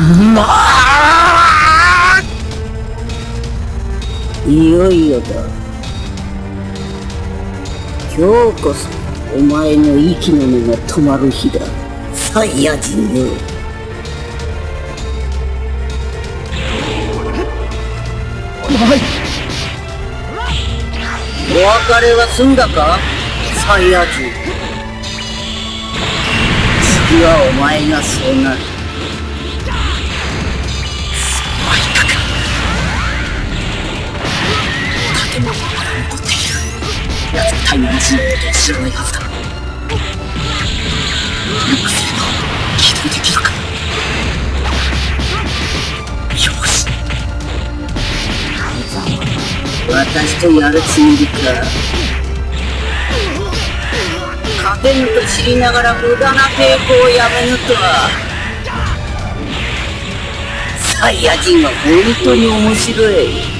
まいよいよだ今日こそお前の息の根が止まる日だ。サイヤ人よお別れは済んだか？サイヤ人。次はお前がそうなる。タイムマシンのことを知らないはずだうまくすれば起動できるか。よし。私とやるつもりか勝てぬと知りながら無駄な抵抗をやめぬとは。サイヤ人は本当に面白い。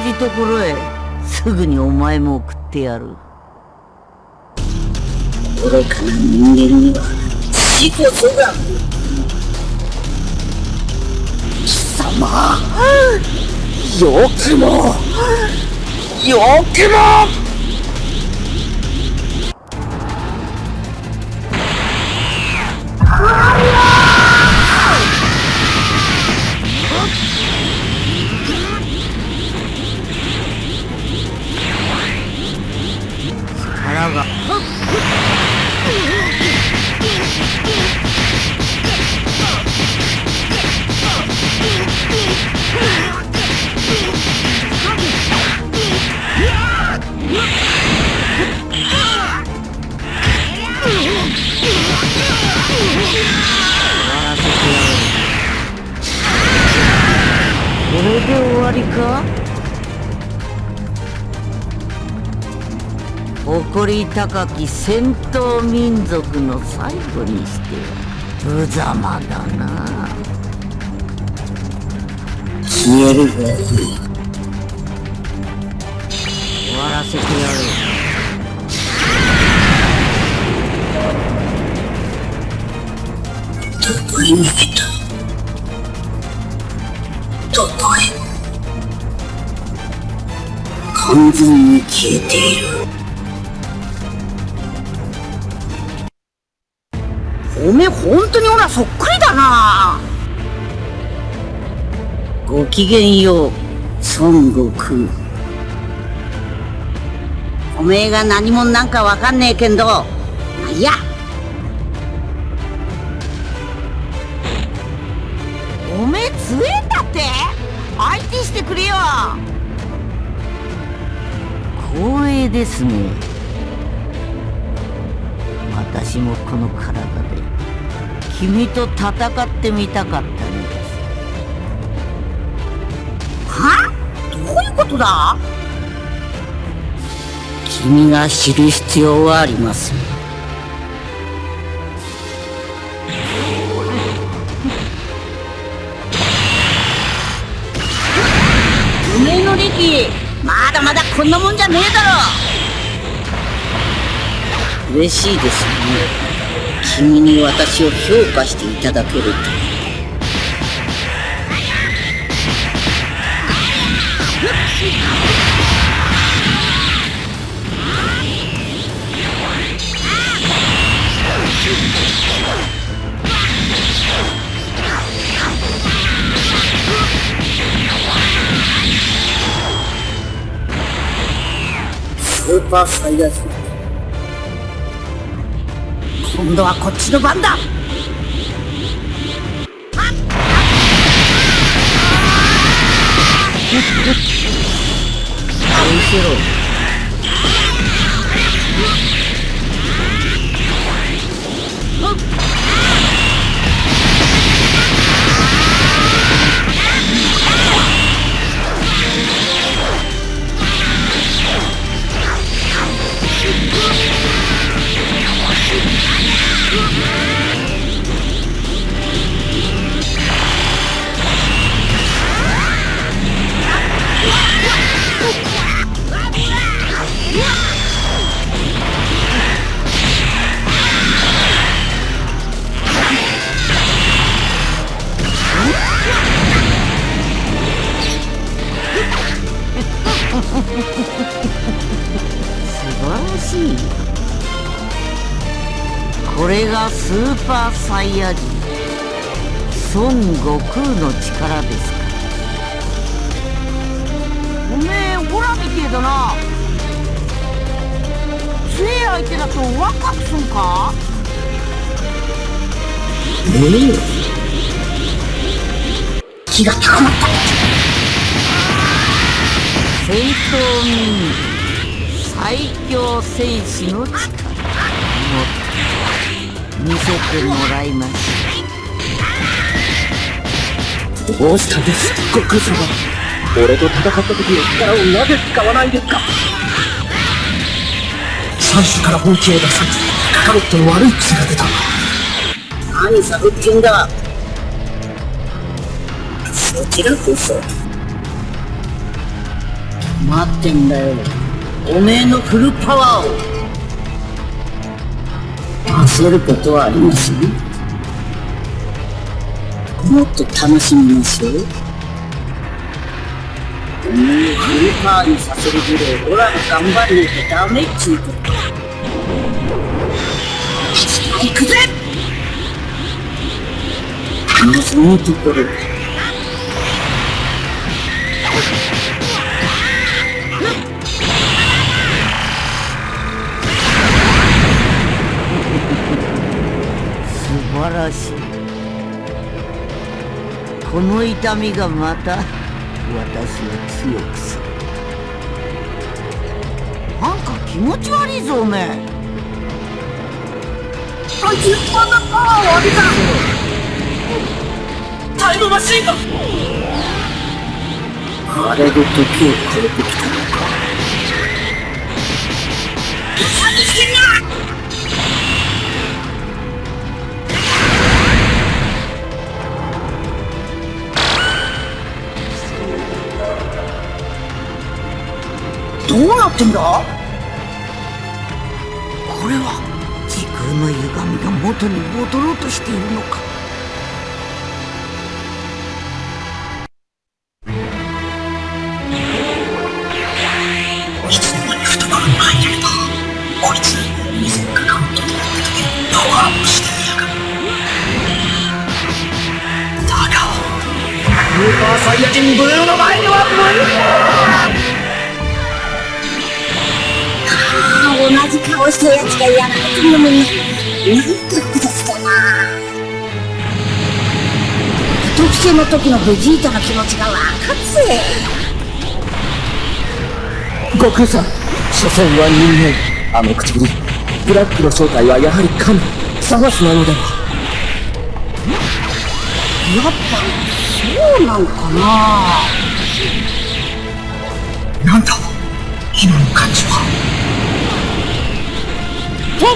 じところへすぐにお前も送ってやる。愚かな人間には死こそが。貴様。よくも。よくも誇り高き戦闘民族の最後にしては無様だな。消えるがいい終わらせてやるどこへ完全に消えているおめえ本当にオラそっくりだな。ごきげんよう孫悟空。おめえが何者なんかわかんねえけんどまあいいや。おめえ強えんだって。相手してくれよ。光栄ですね。私もこの体君と戦ってみたかったのです。は？どういうことだ？君が知る必要はありませんおめえの力まだまだこんなもんじゃねえだろ。嬉しいですね君に私を評価していただけると。スーパーサイヤ人今度はこっちの番だ。見せろ素晴らしい。これがスーパーサイヤ人。孫悟空の力ですかおめえオラみてえだな。強え相手だとワクワクすんか？ええ。気が高まった。戦闘民最強戦士の力もっと見せてもらいますどうしたんです悟空様俺と戦った時の力をなぜ使わないですか最初から本気を出さずカカロットの悪い癖が出た何探ってんだそちらこそ待ってんだよ。おめえのフルパワーを。焦ることはありません？もっと楽しみましょう。おめえをフルパワーにさせるぐらいオラが頑張んなきゃダメっちゅうこと。行くぜ！そのところ晴らし。いこの痛みがまた私を強くする。なんか気持ち悪いぞおめえ。こいつこんなパワーを浴びたタイムマシンがあれで時を超えてきたのかどうなってんだ？これは時空の歪みが元に戻ろうとしているのか。時のベジータの気持ちが分かるぜ悟空さん所詮は人間あの唇ブラックの正体はやはり神サガスなのではやっぱそうなのかななんだ今の感じはど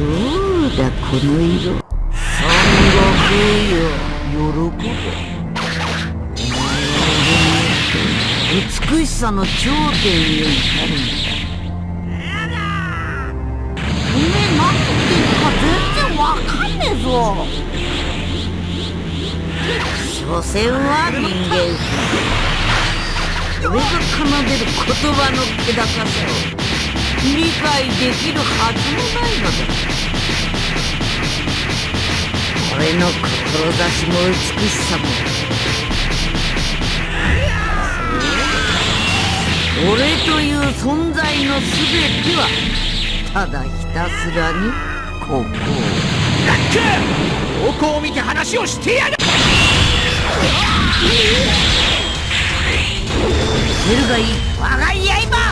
うだこの色。孫悟空よ喜べお前は美しさの頂点へ至るんだ。おめえ何言ってんのか全然わかんねえぞ所詮は人間。俺が奏でる言葉の気高さを。理解できるはずもないのだ俺の志も美しさも。俺という存在の全てはただひたすらにここどこを見て話をしてやる！出るがいい。我が刃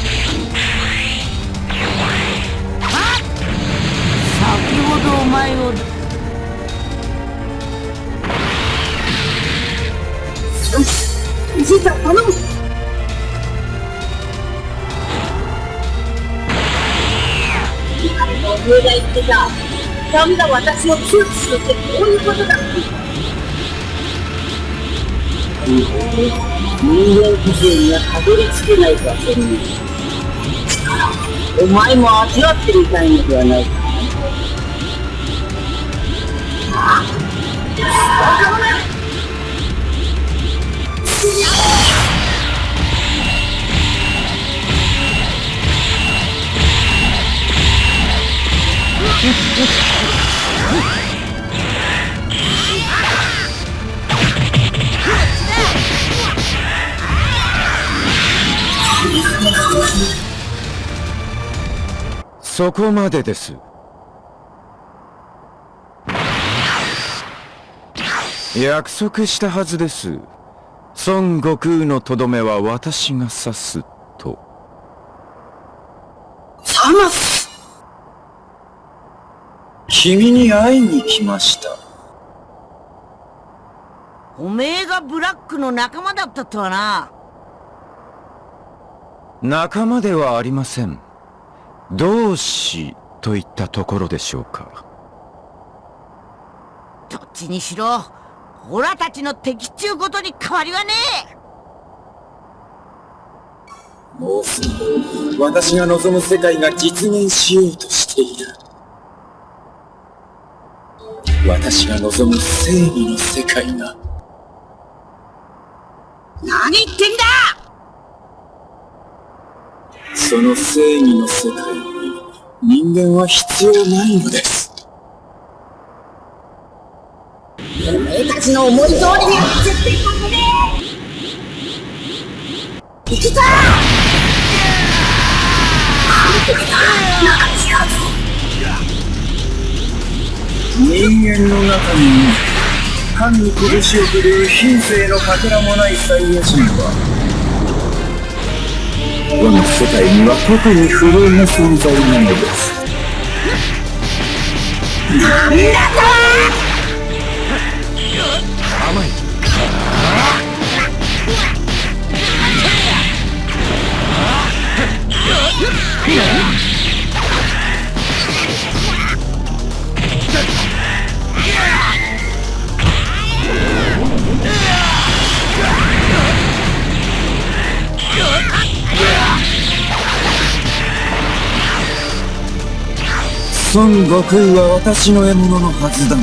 ダメだ私を強くするってこういうことだ人間不正にはたどり着けないかそんなお前も味わってみたいのではないかそこまでです。約束したはずです。孫悟空のとどめは私が刺すと。サマス君に会いに来ました。おめえがブラックの仲間だったとはな仲間ではありません同志といったところでしょうかどっちにしろオラたちの敵っちゅうことに変わりはねえもうすぐ、私が望む世界が実現しようとしている。私が望む正義の世界が、何言ってんだ！その正義の世界に人間は必要ないのです。お前たちの思い通りには絶対させねえ！行くぞの中に藩に拳を振るう品性のかけらもない。サイヤ人は我が世界には特に不遇な存在なのです甘い。孫悟空は私の獲物のはずだが。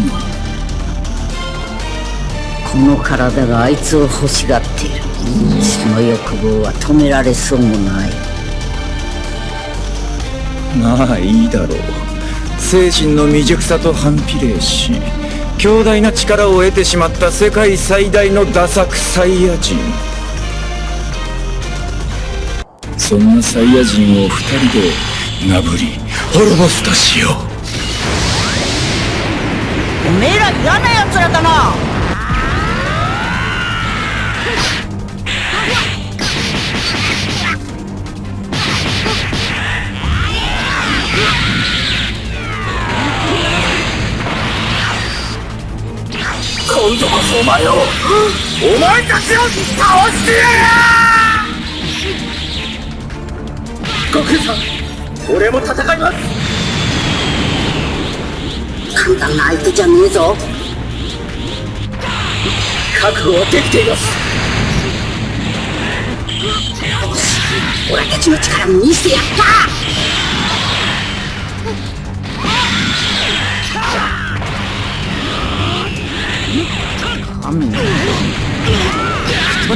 この体があいつを欲しがっている。その欲望は止められそうもない。まあいいだろう。精神の未熟さと反比例し強大な力を得てしまった世界最大のダサクサイヤ人。そんなサイヤ人を二人でなぶり滅ぼすとしよう。おめえら嫌な奴らだな。今度こそお前をお前たちを倒してやる悟空さん俺も戦います。簡単な相手じゃねえぞ。覚悟はできています。俺たちの力見せてやった。神のひと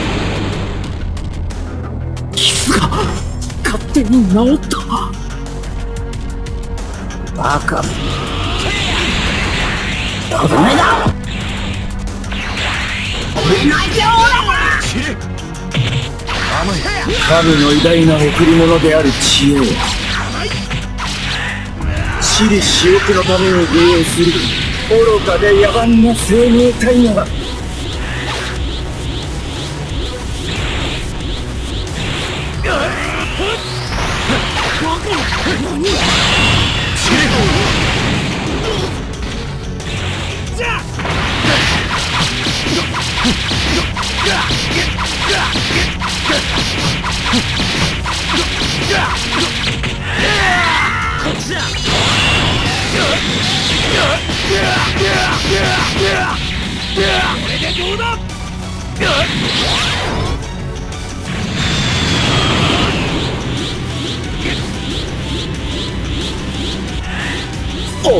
傷が勝手に治った。バカ。とどめだ神の偉大な贈り物である知恵。を私利私欲のために利用する愚かで野蛮な生命体が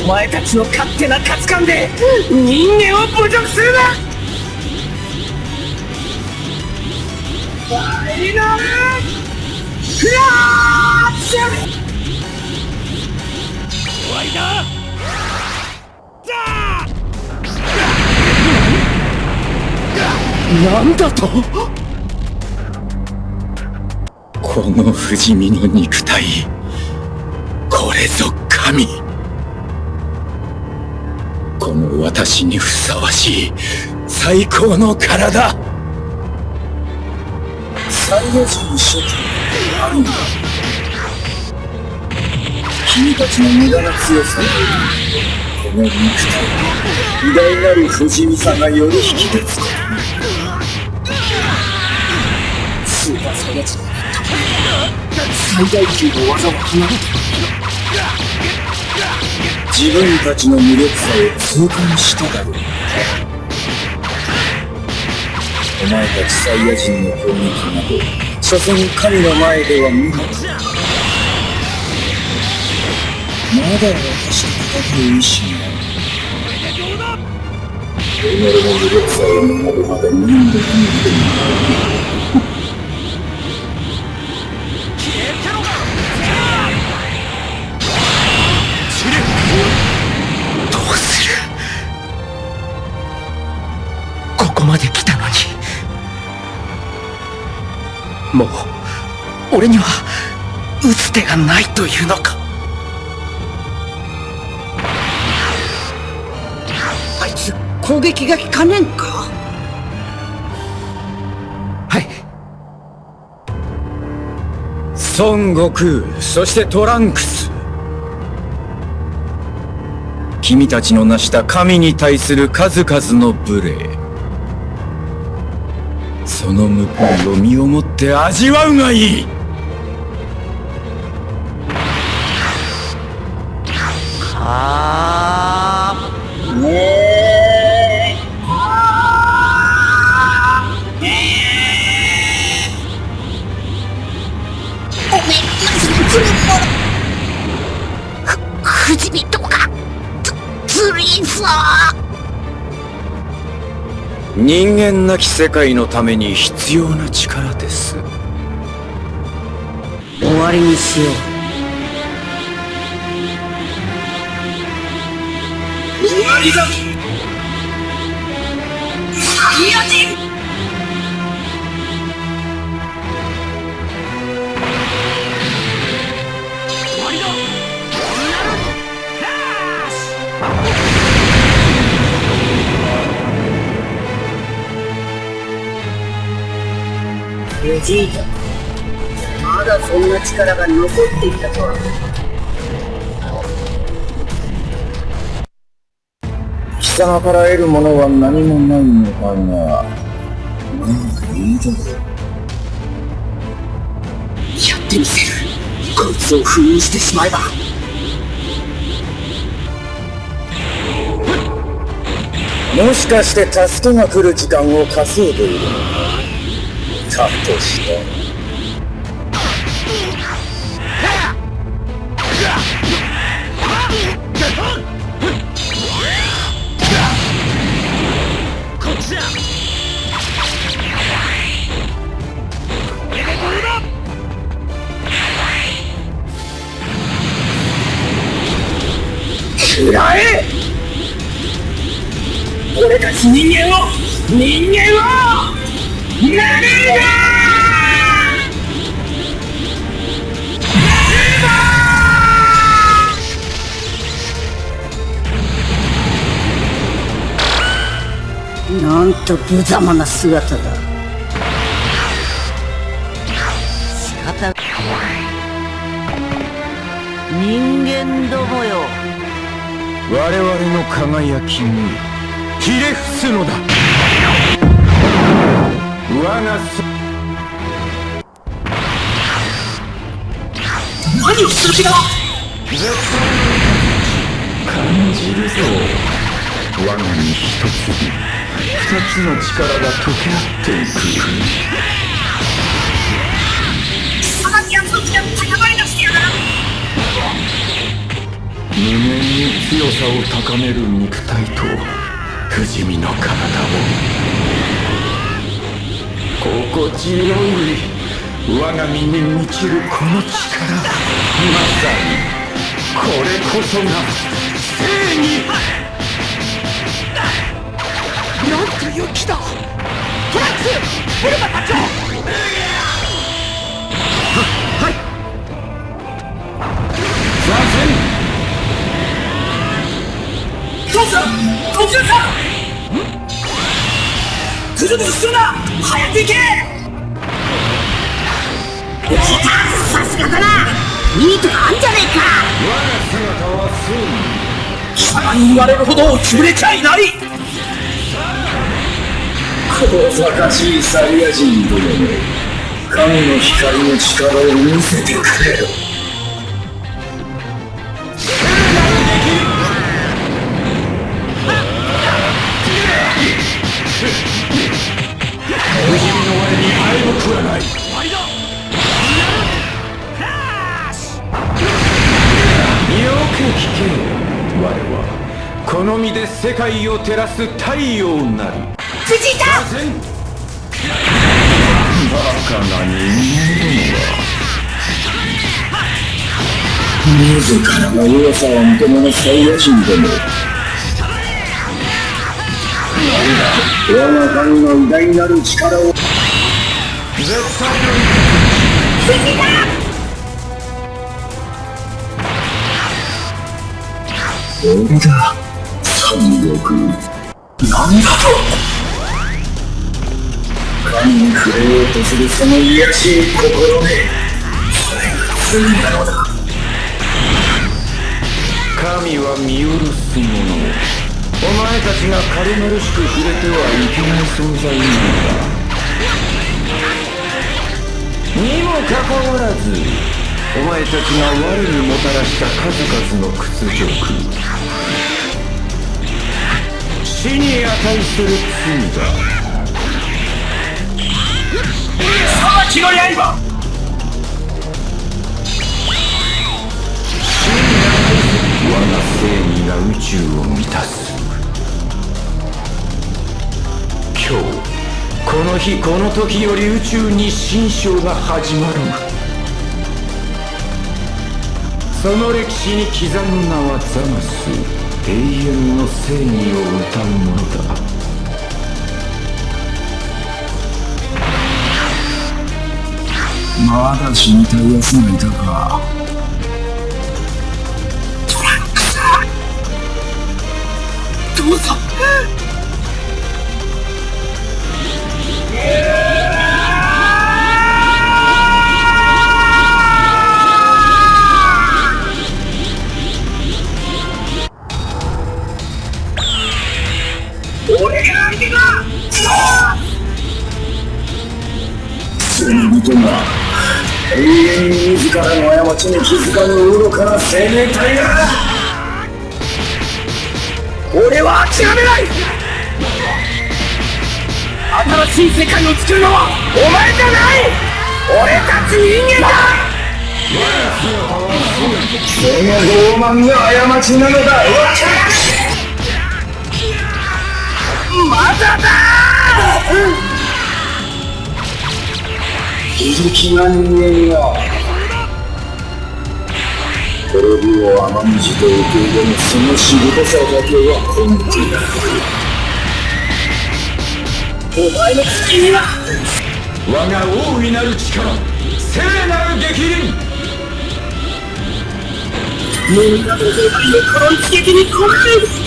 お前たちの勝手な価値観で人間を侮辱するな！ファイナルフラッシュ終わりだなんだと？この不死身の肉体これぞ神私にふさわしい最高の体。サイヤ人諸君あるんだ。君たちの無駄な強さこの肉体偉大なる不死身さがより引き立つこと。スーパーサイヤ人最大級の技を放った自分たちの無力さを痛感しただろうお前たちサイヤ人の攻撃など所詮神の前では無理だまだ私と戦う意志がある。己の無力さを学ぶまで何度もど俺には打つ手がないというのか。あいつ攻撃が効かねえんか？はい。孫悟空そしてトランクス。君たちの成した神に対する数々の無礼。その報いを身をもって味わうがいい。人間なき世界のために必要な力です。終わりにしよう。終わりだ。サイヤ人ベジータまだそんな力が残っていたとは。貴様から得るものは何もないのだがまあいいだろうやってみせる。こいつを封印してしまえば。もしかして助けが来る時間を稼いでいるのかだとしたら。食らえ俺たち人間を人間をなめるななんと無様な姿だ。仕方人間どもよ。我々の輝きにひれ伏すのだ何をする気だ感じるぞ。我が身一つ。に二つの力が溶け合っていく。さらに約束が高まりだしてやがる無限に強さを高める肉体と不死身の体を心地よい我が身に満ちるこの力まさにこれこそが正義なんという気だ。トラックスブルマ隊長ははい参戦どうした途中か来るの必要だ。早く行け。来たさすがだな。いいとこあんじゃねえか。姿は貴様に言われるほど潰れちゃいない小賢しいサイヤ人どもめ神の光の力を見せてくれよはこの身で世界を照らす太陽なり。藤井だバカな人間は自らの弱さを認めぬサイヤ人ども我が神の偉大なる力を絶対藤井だ俺だ三国なんだと神に触れようとするその。卑しい心でそれが罪なのだ神は見下ろす者お前たちが軽々しく触れてはいけない存在なのだ。にもかかわらずお前たちが我にもたらした数々の屈辱。死に値する罪だ。裁きの刃。我が正義が宇宙を満たす。今日この日この時より宇宙に新章が始まる。その歴史に刻む名はザマス永遠の正義を歌うものだ。まだ死にたい奴がいたか。どうぞ！俺が相手だ罪人が永遠に自らの過ちに気づかぬ愚かな生命体が。俺は諦めない。新しい世界を作るのはお前じゃない。俺たち人間だ。その傲慢が過ちなのだ。まだだ。非力な人間が滅びを甘んじて受け入れぬそのしぶとさだけは本気だお前の月には。我が大いなる力聖なる激鱗みんなの願いをこの一撃に込める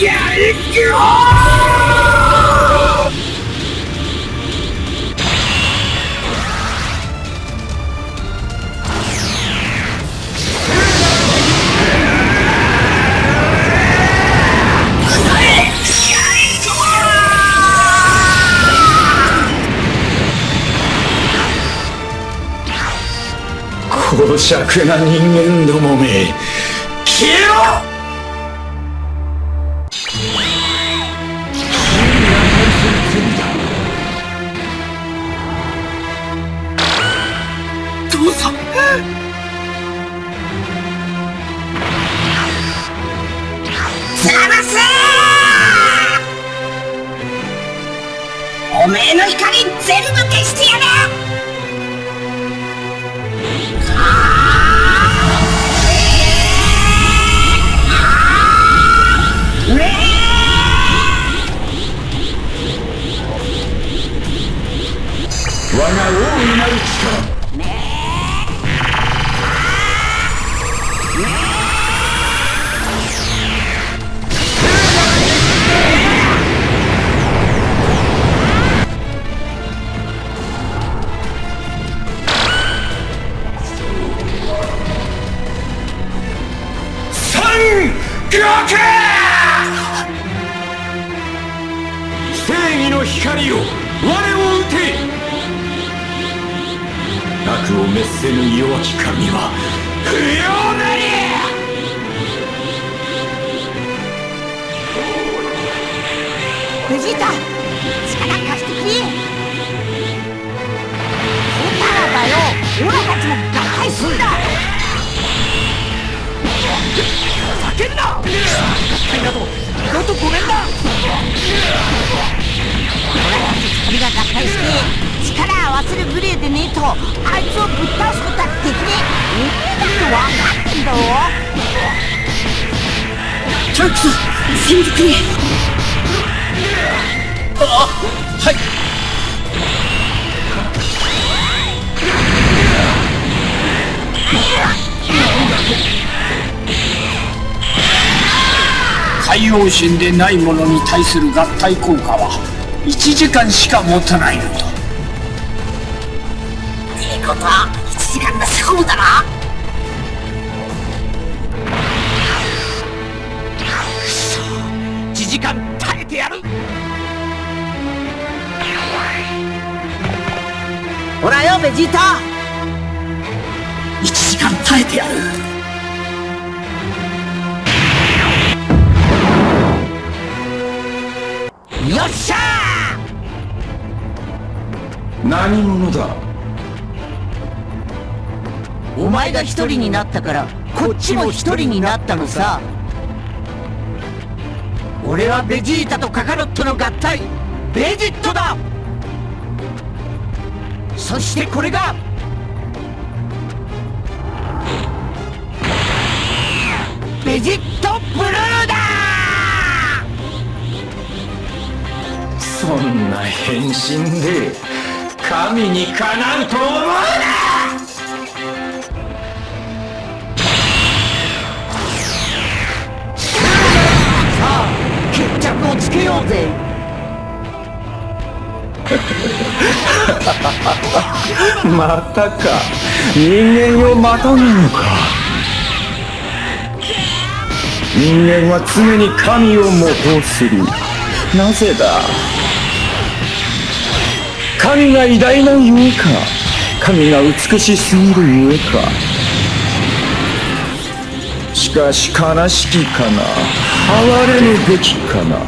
やりな人間どもめ消えろ!海洋神でないものに対する合体効果は1時間しか持たないのだってことは1時間で勝負だな。1時間耐えてやる。ほらよベジータ。1時間耐えてやる何者だ？お前が一人になったからこっちも一人になったのさ。俺はベジータとカカロットの合体ベジットだ。そしてこれがベジットブルーだ。そんな変身で神にかなうと思うな！決着をつけようぜ。またか。人間をまたぐのか。人間は常に神を模倣する。なぜだ？神が偉大なゆえか。神が美しすぎるゆえか。しかし悲しきかな。哀れむべきかな。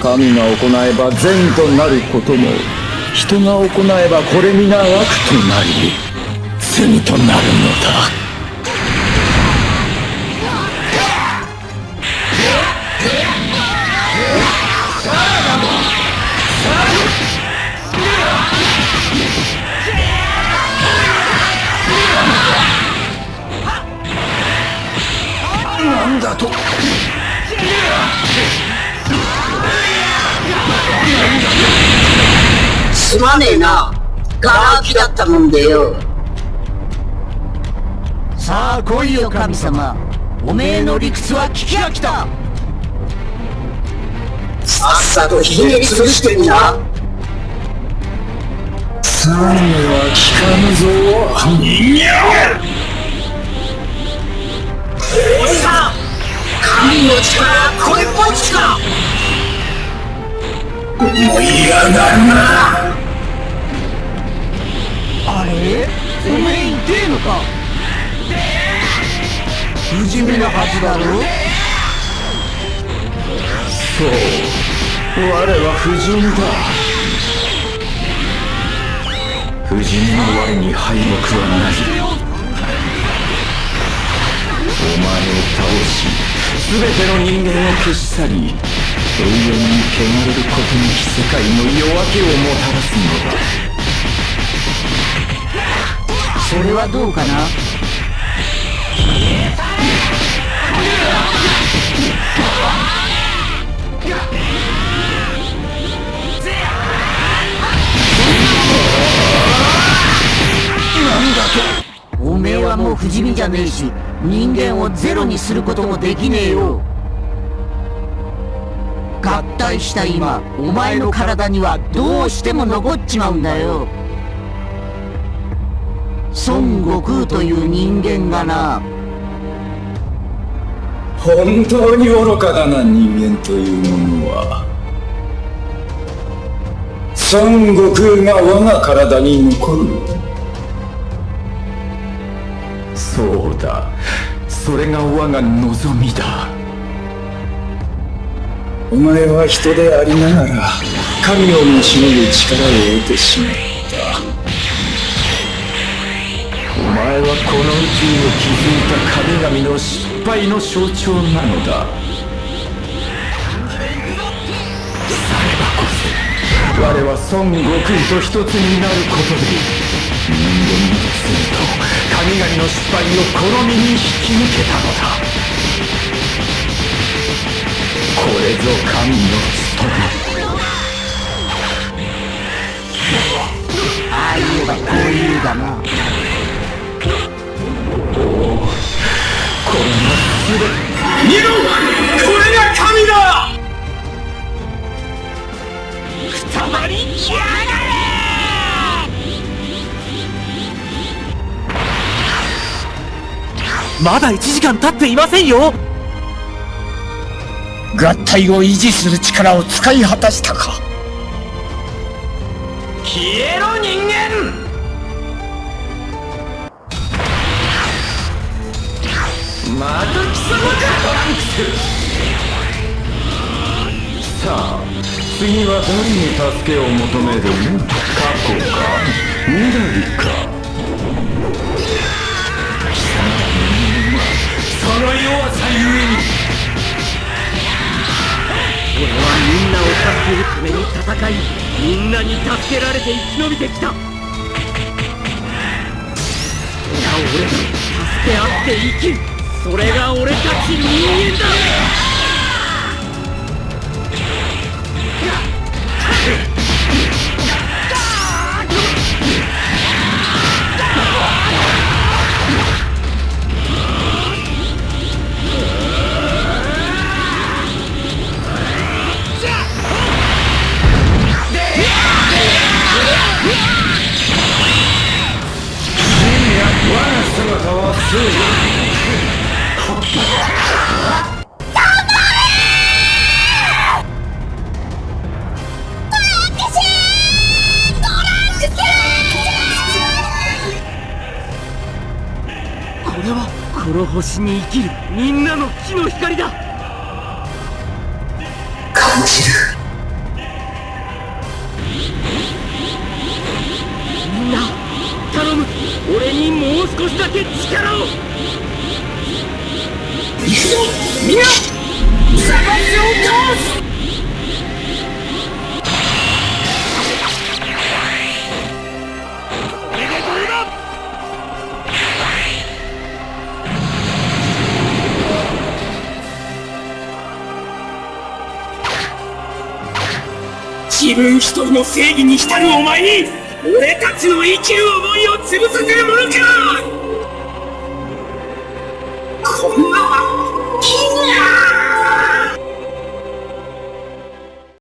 神が行えば善となることも人が行えばこれ皆悪となり罪となるのだ。きだったもんでよ。さあ来いよ神様。おめえの理屈は聞き飽きた。さっさとひねり潰してみな。罪は聞かぬぞ。人間。さん神の力はこれっぽっちか。思い上がるなあれおめえ痛えのか。不死身なはずだろ。そう。我は不死身だ。不死身の我に敗北はない。お前を倒し全ての人間を消し去り永遠に汚れることなき世界の夜明けをもたらすのだ。それはどうかな？おめえはもう不死身じゃねえし人間をゼロにすることもできねえよ。合体した今お前の体にはどうしても残っちまうんだよ。孫悟空という人間がな。本当に愚かだな人間というものは。孫悟空が我が体に残る。そうだ。それが我が望みだ。お前は人でありながら神をもしのぐ力を得てしまっ前はこの宇宙を築いた神々の失敗の象徴なのだ。さればこそ我は孫悟空と一つになることで人間の罪と神々の失敗をこの身に引き抜けたのだ。これぞ神の務め。ああ言えばこう言うだな。見ろこれが神だ。たまりやがまだ1時間経っていませんよ。合体を維持する力を使い果たしたか。消えろ人間さあ次は誰に助けを求める過去か未来かその弱さゆえに俺はみんなを助けるために戦い。みんなに助けられて生き延びてきた。それが俺だ助け合って生きる。それが俺たち人間だ。星に生きるみんなの木の光だ。正義に浸るお前に俺たちの生きる思いを潰させる